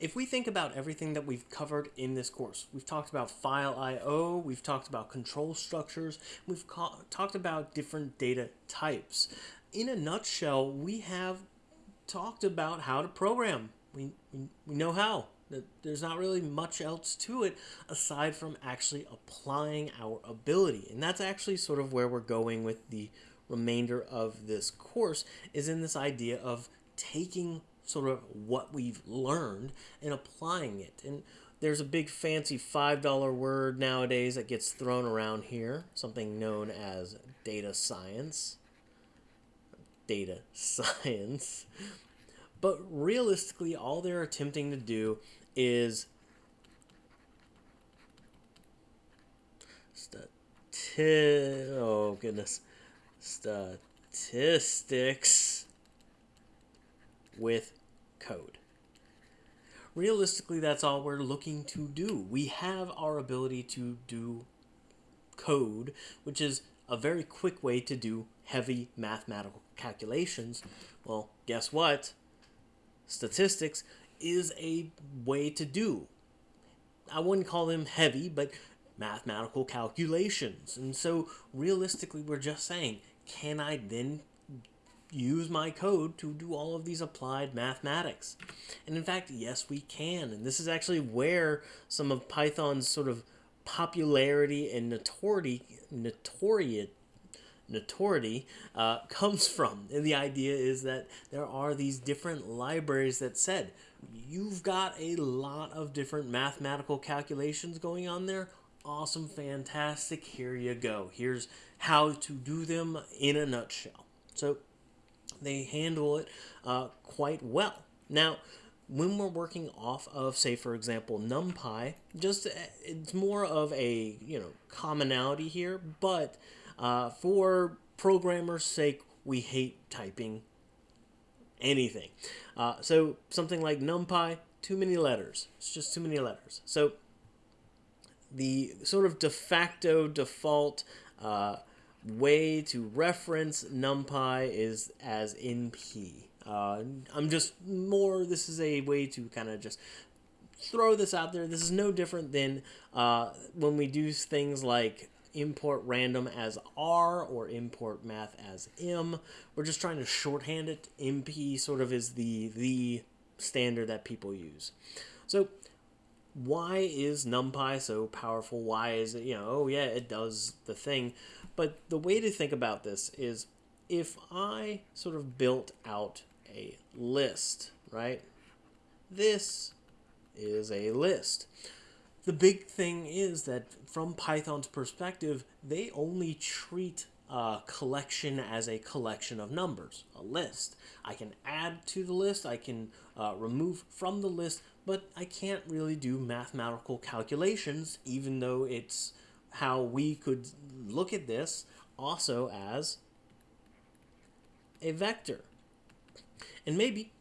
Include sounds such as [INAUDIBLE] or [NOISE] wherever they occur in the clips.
if we think about everything that we've covered in this course, we've talked about file I/O, we've talked about control structures, we've talked about different data types. In a nutshell, we have talked about how to program. We, we, we know how. There's not really much else to it aside from actually applying our ability. And that's actually sort of where we're going with the remainder of this course is in this idea of taking sort of what we've learned and applying it. And there's a big fancy $5 word nowadays that gets thrown around here, something known as data science. Data [LAUGHS] science. But realistically, all they're attempting to do is stati- oh goodness statistics with code. Realistically, that's all we're looking to do. We have our ability to do code, which is a very quick way to do heavy mathematical calculations. Well, guess what? Statistics is a way to do. I wouldn't call them heavy, but mathematical calculations. And so realistically, we're just saying, can I then use my code to do all of these applied mathematics? And in fact, yes, we can. And this is actually where some of Python's sort of popularity and notoriety, notoriety, notoriety uh, [LAUGHS] comes from. And the idea is that there are these different libraries that said, you've got a lot of different mathematical calculations going on there. Awesome, fantastic. Here you go. Here's how to do them in a nutshell. So they handle it uh, quite well. Now, when we're working off of, say, for example, NumPy, just uh, it's more of a you know commonality here, but uh, for programmers' sake, we hate typing anything. Uh, so something like NumPy, too many letters. It's just too many letters. So the sort of de facto default uh, way to reference NumPy is as NP. Uh, I'm just more, this is a way to kind of just throw this out there. This is no different than uh, when we do things like import random as R or import math as M. We're just trying to shorthand it. NP sort of is the, the standard that people use. So why is NumPy so powerful? Why is it, you know, oh yeah, it does the thing. But the way to think about this is if I sort of built out a list, right? This is a list. The big thing is that from Python's perspective, they only treat a collection as a collection of numbers, a list. I can add to the list, I can uh, remove from the list, but I can't really do mathematical calculations, even though it's how we could look at this also as a vector. And maybe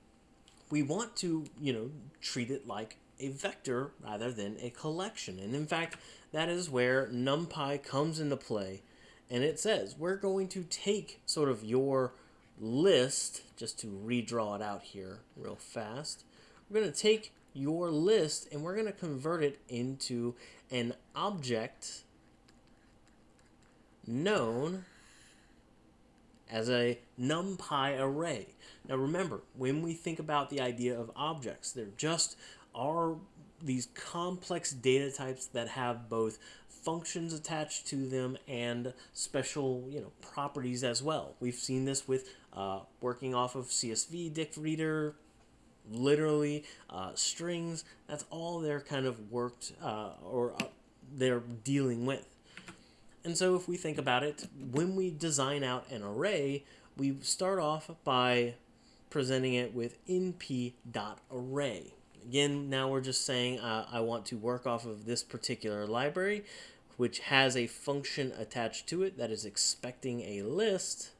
we want to, you know, treat it like a vector rather than a collection. And in fact, that is where NumPy comes into play. And it says, we're going to take sort of your list, just to redraw it out here real fast. We're going to take your list and we're going to convert it into an object known as a NumPy array. Now remember, when we think about the idea of objects, they're just are these complex data types that have both functions attached to them and special you know properties as well. We've seen this with uh, working off of CSV, dict reader, literally uh, strings. That's all they're kind of worked uh, or uh, they're dealing with. And so if we think about it, when we design out an array, we start off by presenting it with np.array. Again, now we're just saying uh, I want to work off of this particular library, which has a function attached to it that is expecting a list,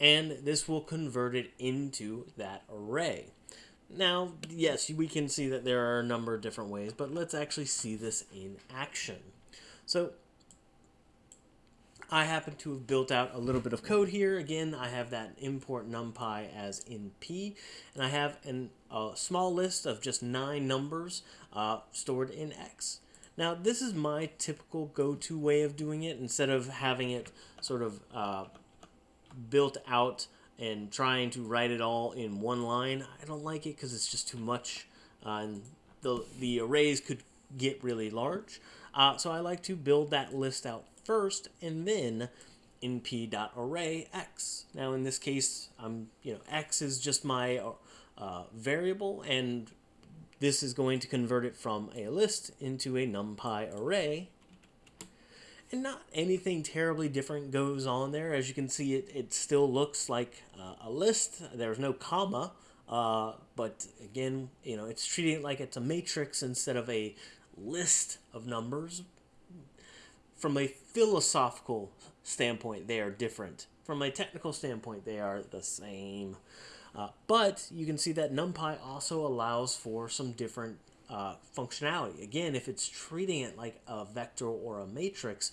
and this will convert it into that array. Now, yes, we can see that there are a number of different ways, but let's actually see this in action. So I happen to have built out a little bit of code here. Again, I have that import numpy as np, and I have an, a small list of just nine numbers uh, stored in x. Now, this is my typical go-to way of doing it. Instead of having it sort of uh, built out and trying to write it all in one line, I don't like it because it's just too much, uh, and the the arrays could get really large. Uh, so I like to build that list out first and then np.array x. Now in this case, I'm you know x is just my uh, variable, and this is going to convert it from a list into a numpy array. And not anything terribly different goes on there. As you can see, it, it still looks like uh, a list. There's no comma, uh, but again, you know, it's treating it like it's a matrix instead of a list of numbers. From a philosophical standpoint, they are different. From a technical standpoint, they are the same. Uh, but you can see that NumPy also allows for some different uh, functionality. Again, if it's treating it like a vector or a matrix,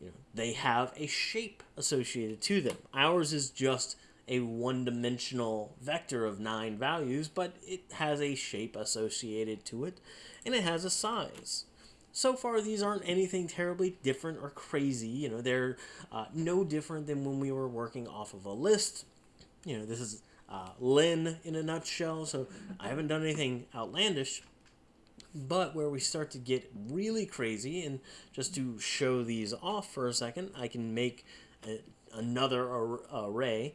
you know, they have a shape associated to them. Ours is just a one-dimensional vector of nine values, but it has a shape associated to it, and it has a size. So far, these aren't anything terribly different or crazy. You know, they're uh, no different than when we were working off of a list. You know, this is uh, len in a nutshell, so I haven't done anything outlandish. But where we start to get really crazy, and just to show these off for a second, I can make a, another ar array.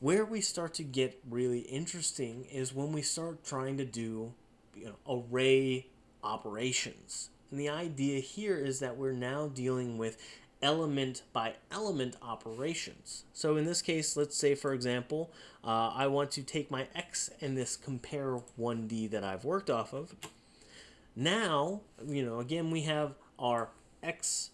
Where we start to get really interesting is when we start trying to do you know, array operations. And the idea here is that we're now dealing with element by element operations. So in this case, let's say, for example, uh, I want to take my x and this compare 1D that I've worked off of. Now, you know, again, we have our x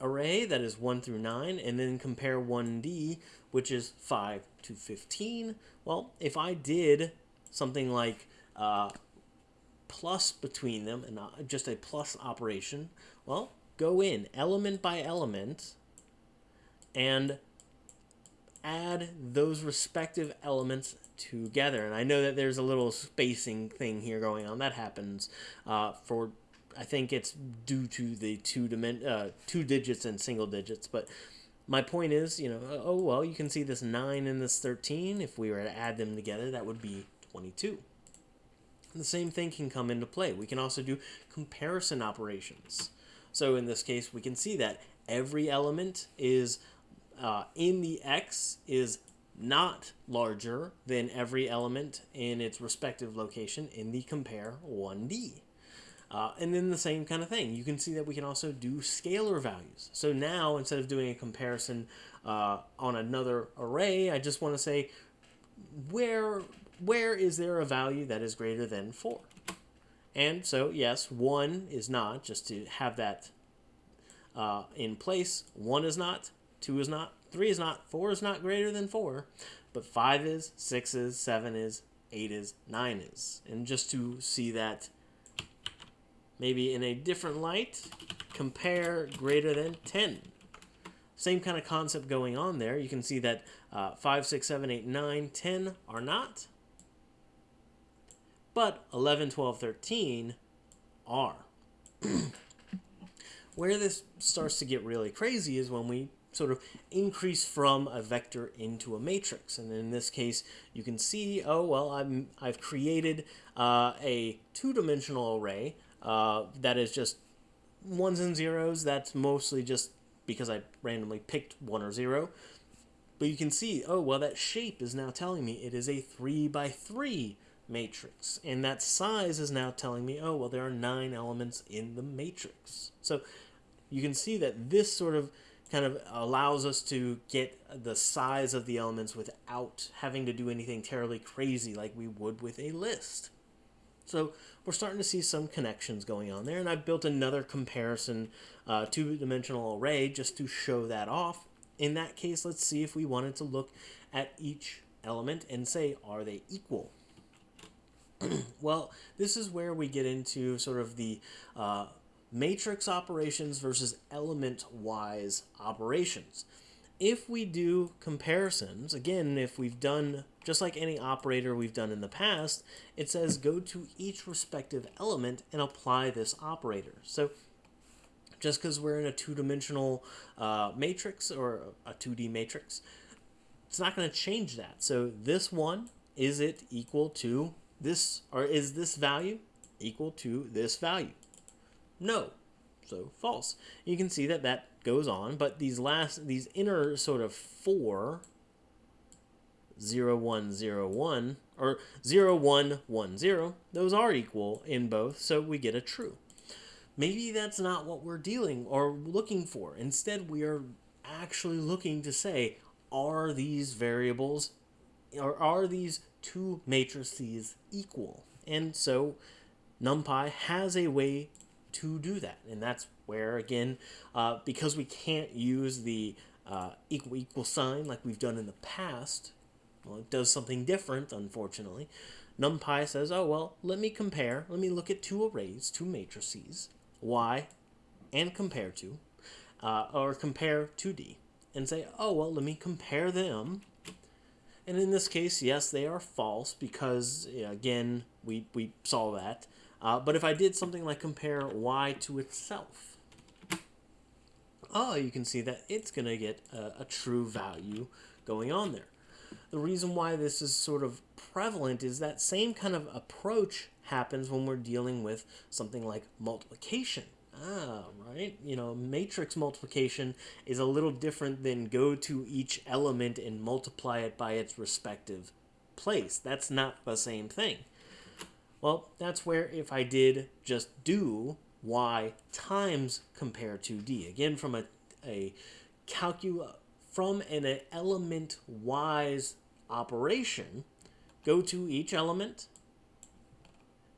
array that is 1 through 9, and then compare 1D, which is 5 to 15. Well, if I did something like uh, plus between them, and just a plus operation, well, go in element by element and add those respective elements together. And I know that there's a little spacing thing here going on. That happens uh, for, I think it's due to the two, dimen- uh, two digits and single digits. But my point is, you know, oh, well, you can see this 9 and this 13. If we were to add them together, that would be 22. And the same thing can come into play. We can also do comparison operations. So in this case, we can see that every element is uh, in the X is not larger than every element in its respective location in the compare 1D. Uh, and then the same kind of thing. You can see that we can also do scalar values. So now, instead of doing a comparison uh, on another array, I just want to say, where, where is there a value that is greater than 4? And so, yes, 1 is not, just to have that uh, in place. 1 is not, 2 is not, 3 is not, 4 is not greater than 4, but 5 is, 6 is, 7 is, 8 is, 9 is. And just to see that maybe in a different light, compare greater than 10. Same kind of concept going on there. You can see that uh, 5, 6, 7, 8, 9, 10 are not. But 11, 12, 13 are. [CLEARS THROAT] Where this starts to get really crazy is when we sort of increase from a vector into a matrix. And in this case, you can see, oh, well, I'm, I've created uh, a two-dimensional array uh, that is just ones and zeros. That's mostly just because I randomly picked one or zero. But you can see, oh, well, that shape is now telling me it is a 3 by 3 matrix. And that size is now telling me, oh, well, there are nine elements in the matrix. So you can see that this sort of kind of allows us to get the size of the elements without having to do anything terribly crazy like we would with a list. So we're starting to see some connections going on there, and I've built another comparison uh, two-dimensional array just to show that off. In that case, let's see if we wanted to look at each element and say, are they equal? [CLEARS THROAT] well, this is where we get into sort of the uh, matrix operations versus element-wise operations. If we do comparisons, again, if we've done, just like any operator we've done in the past, it says go to each respective element and apply this operator. So just because we're in a two-dimensional uh, matrix or a 2D matrix, it's not going to change that. So this one, is it equal to this, or is this value equal to this value? No. So false. You can see that that goes on, but these last, these inner sort of four, 0, 1, 0, 1, or 0, 1, 1, 0, those are equal in both, so we get a true. Maybe that's not what we're dealing or looking for. Instead, we are actually looking to say, are these variables, or are these two matrices equal? And so NumPy has a way to do that. And that's where, again, uh, because we can't use the uh, equal equal sign like we've done in the past, well, it does something different, unfortunately. NumPy says, oh, well, let me compare. Let me look at two arrays, two matrices, y and compare to, uh, or compare 2D, and say, oh, well, let me compare them. And in this case, yes, they are false because, again, we, we saw that. Uh, but if I did something like compare y to itself, oh, you can see that it's going to get a, a true value going on there. The reason why this is sort of prevalent is that same kind of approach happens when we're dealing with something like multiplication. Ah, right. You know, matrix multiplication is a little different than go to each element and multiply it by its respective place. That's not the same thing. Well, that's where if I did just do y times compare 2d, again from a, a calcul from an element wise operation, go to each element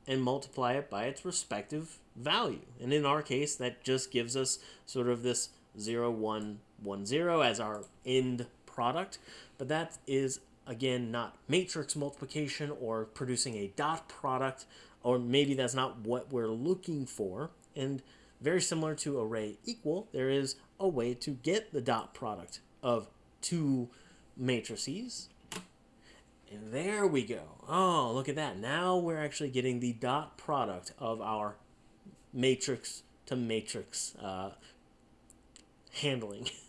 and multiply it by its respective value. And in our case, that just gives us sort of this 0, 1, 1, 0 as our end product. But that is again, not matrix multiplication or producing a dot product, or maybe that's not what we're looking for. And very similar to array equal, there is a way to get the dot product of two matrices. And there we go. Oh, look at that. Now we're actually getting the dot product of our matrix to matrix uh, handling. [LAUGHS]